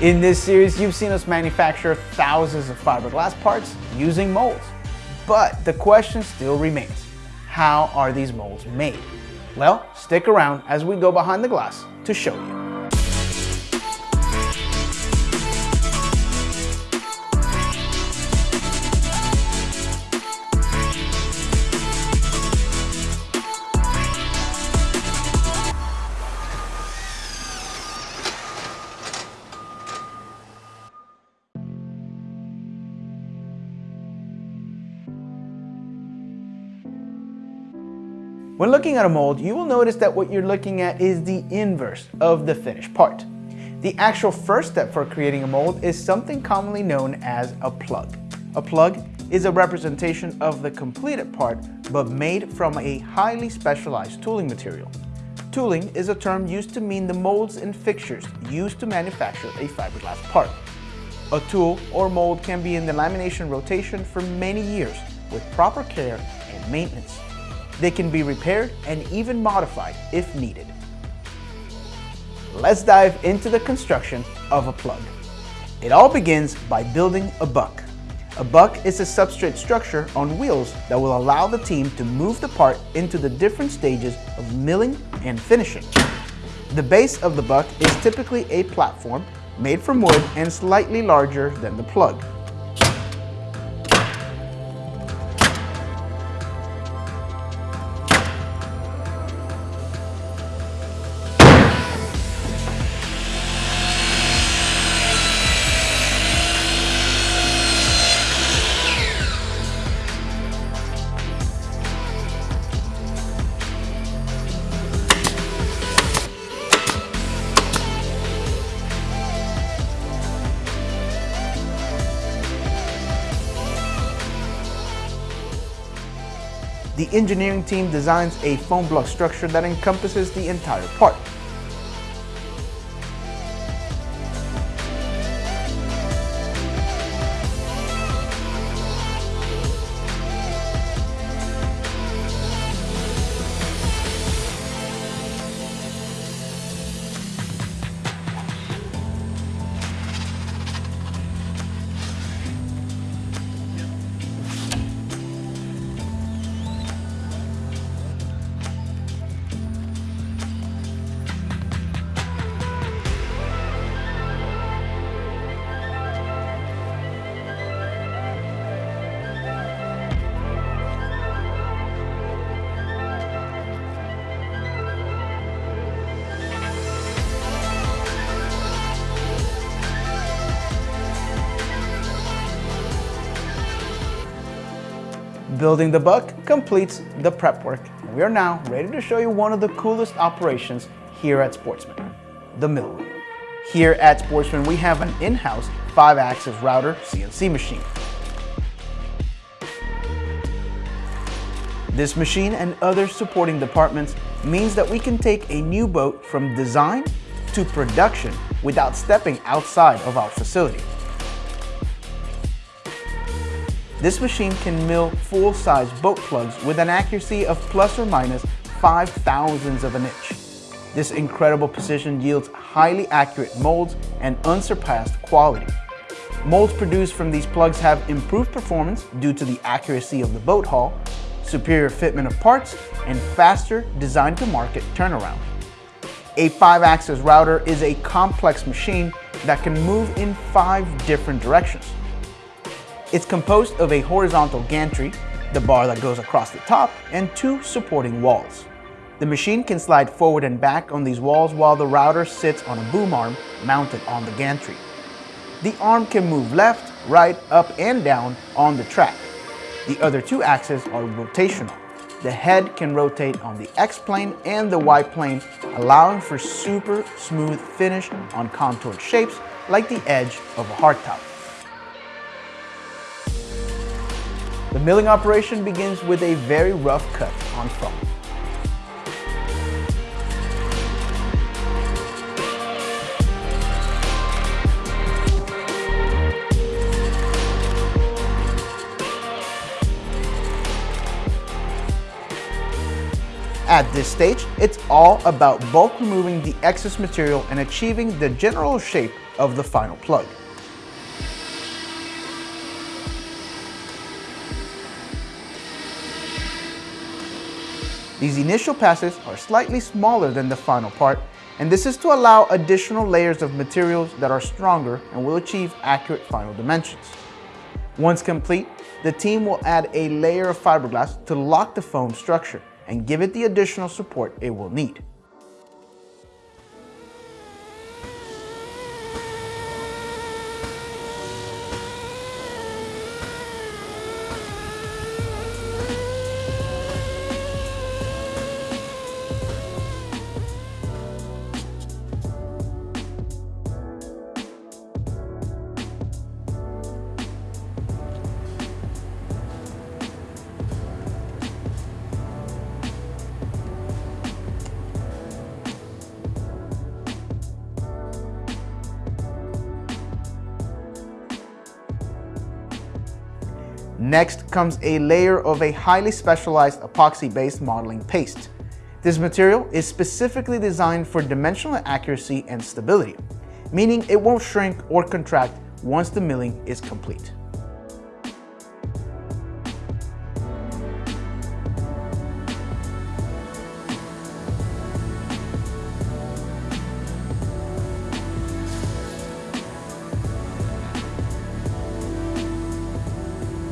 In this series, you've seen us manufacture thousands of fiberglass parts using molds. But the question still remains, how are these molds made? Well, stick around as we go behind the glass to show you. When looking at a mold, you will notice that what you're looking at is the inverse of the finished part. The actual first step for creating a mold is something commonly known as a plug. A plug is a representation of the completed part, but made from a highly specialized tooling material. Tooling is a term used to mean the molds and fixtures used to manufacture a fiberglass part. A tool or mold can be in the lamination rotation for many years with proper care and maintenance. They can be repaired and even modified if needed. Let's dive into the construction of a plug. It all begins by building a buck. A buck is a substrate structure on wheels that will allow the team to move the part into the different stages of milling and finishing. The base of the buck is typically a platform made from wood and slightly larger than the plug. Engineering team designs a foam block structure that encompasses the entire part. Building the buck completes the prep work. And we are now ready to show you one of the coolest operations here at Sportsman, the mill room. Here at Sportsman, we have an in-house 5-axis router CNC machine. This machine and other supporting departments means that we can take a new boat from design to production without stepping outside of our facility. This machine can mill full-size boat plugs with an accuracy of plus or minus 5 thousandths of an inch. This incredible precision yields highly accurate molds and unsurpassed quality. Molds produced from these plugs have improved performance due to the accuracy of the boat hull, superior fitment of parts, and faster design-to-market turnaround. A 5-axis router is a complex machine that can move in five different directions. It's composed of a horizontal gantry, the bar that goes across the top, and two supporting walls. The machine can slide forward and back on these walls while the router sits on a boom arm mounted on the gantry. The arm can move left, right, up, and down on the track. The other two axes are rotational. The head can rotate on the X-plane and the Y-plane, allowing for super smooth finish on contoured shapes like the edge of a hardtop. The milling operation begins with a very rough cut on foam. At this stage, it's all about bulk removing the excess material and achieving the general shape of the final plug. These initial passes are slightly smaller than the final part, and this is to allow additional layers of materials that are stronger and will achieve accurate final dimensions. Once complete, the team will add a layer of fiberglass to lock the foam structure and give it the additional support it will need. Next comes a layer of a highly specialized epoxy-based modeling paste. This material is specifically designed for dimensional accuracy and stability, meaning it won't shrink or contract once the milling is complete.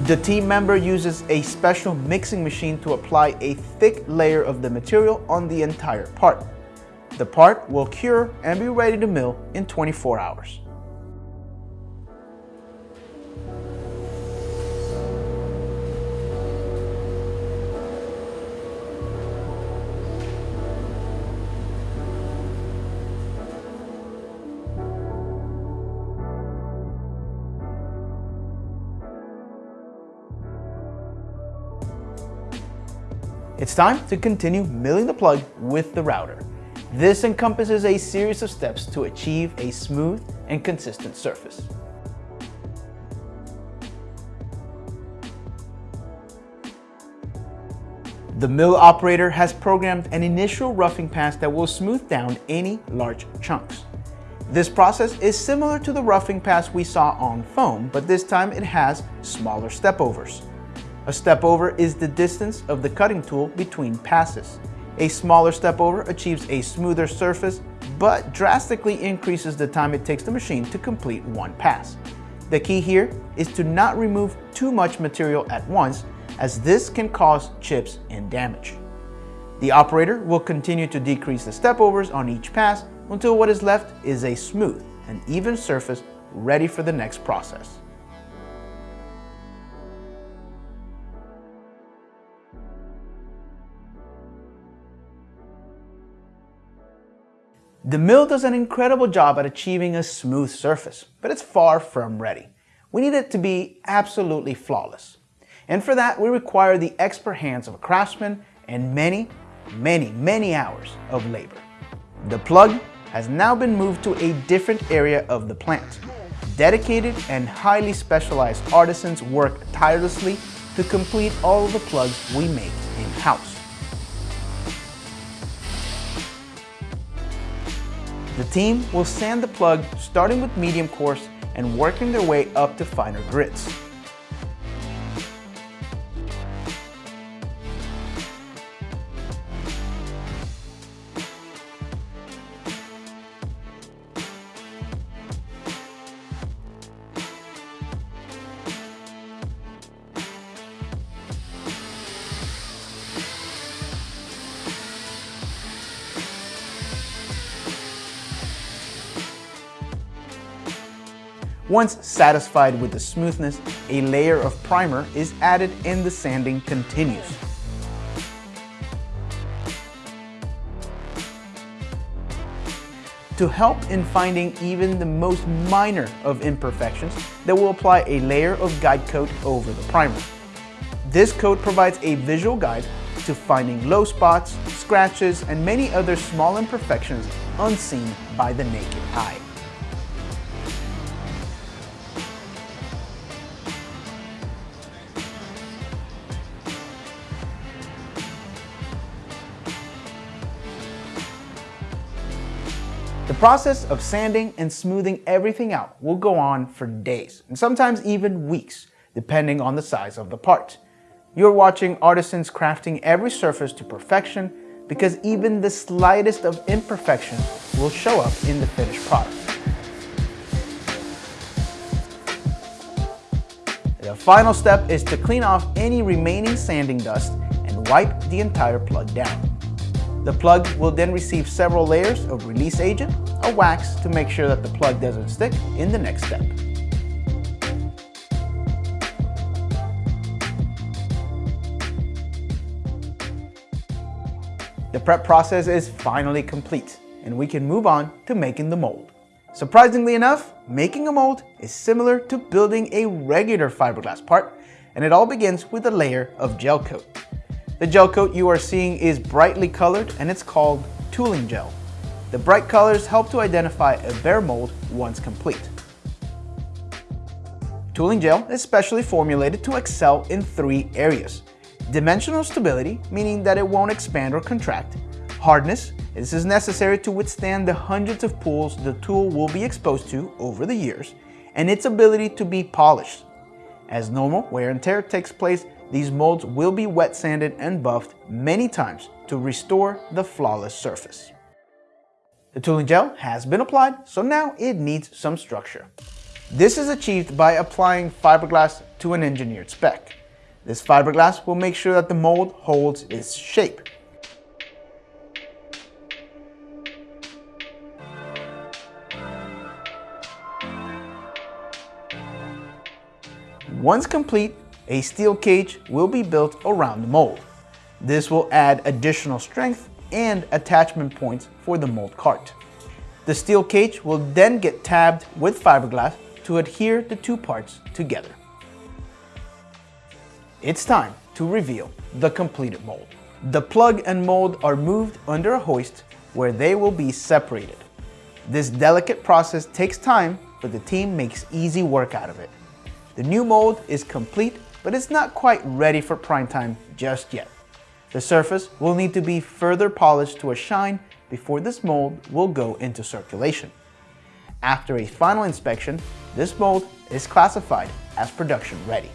The team member uses a special mixing machine to apply a thick layer of the material on the entire part. The part will cure and be ready to mill in 24 hours. It's time to continue milling the plug with the router. This encompasses a series of steps to achieve a smooth and consistent surface. The mill operator has programmed an initial roughing pass that will smooth down any large chunks. This process is similar to the roughing pass we saw on foam, but this time it has smaller stepovers. A step over is the distance of the cutting tool between passes. A smaller step over achieves a smoother surface, but drastically increases the time it takes the machine to complete one pass. The key here is to not remove too much material at once, as this can cause chips and damage. The operator will continue to decrease the step overs on each pass until what is left is a smooth and even surface ready for the next process. The mill does an incredible job at achieving a smooth surface, but it's far from ready. We need it to be absolutely flawless. And for that, we require the expert hands of a craftsman and many, many, many hours of labor. The plug has now been moved to a different area of the plant. Dedicated and highly specialized artisans work tirelessly to complete all the plugs we make in-house. The team will sand the plug starting with medium coarse and working their way up to finer grits. Once satisfied with the smoothness, a layer of primer is added and the sanding continues. To help in finding even the most minor of imperfections, they will apply a layer of guide coat over the primer. This coat provides a visual guide to finding low spots, scratches, and many other small imperfections unseen by the naked eye. The process of sanding and smoothing everything out will go on for days, and sometimes even weeks, depending on the size of the part. You're watching artisans crafting every surface to perfection because even the slightest of imperfection will show up in the finished product. The final step is to clean off any remaining sanding dust and wipe the entire plug down. The plug will then receive several layers of release agent, a wax to make sure that the plug doesn't stick in the next step. The prep process is finally complete, and we can move on to making the mold. Surprisingly enough, making a mold is similar to building a regular fiberglass part, and it all begins with a layer of gel coat. The gel coat you are seeing is brightly colored and it's called tooling gel. The bright colors help to identify a bare mold once complete. Tooling gel is specially formulated to excel in three areas. Dimensional stability, meaning that it won't expand or contract. Hardness, this is necessary to withstand the hundreds of pulls the tool will be exposed to over the years. And its ability to be polished. As normal wear and tear takes place, these molds will be wet sanded and buffed many times to restore the flawless surface. The tooling gel has been applied, so now it needs some structure. This is achieved by applying fiberglass to an engineered spec. This fiberglass will make sure that the mold holds its shape. Once complete, a steel cage will be built around the mold. This will add additional strength and attachment points for the mold cart. The steel cage will then get tabbed with fiberglass to adhere the two parts together. It's time to reveal the completed mold. The plug and mold are moved under a hoist where they will be separated. This delicate process takes time, but the team makes easy work out of it. The new mold is complete but it's not quite ready for prime time just yet. The surface will need to be further polished to a shine before this mold will go into circulation. After a final inspection, this mold is classified as production ready.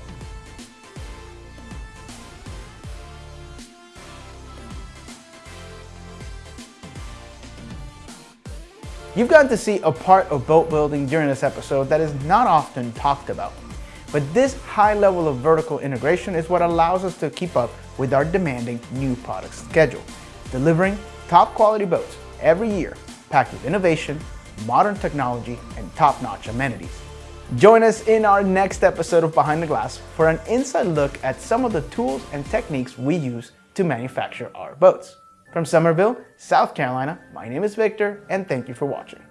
You've gotten to see a part of boat building during this episode that is not often talked about. But this high level of vertical integration is what allows us to keep up with our demanding new product schedule, delivering top quality boats every year packed with innovation, modern technology, and top-notch amenities. Join us in our next episode of Behind the Glass for an inside look at some of the tools and techniques we use to manufacture our boats. From Summerville, South Carolina, my name is Victor, and thank you for watching.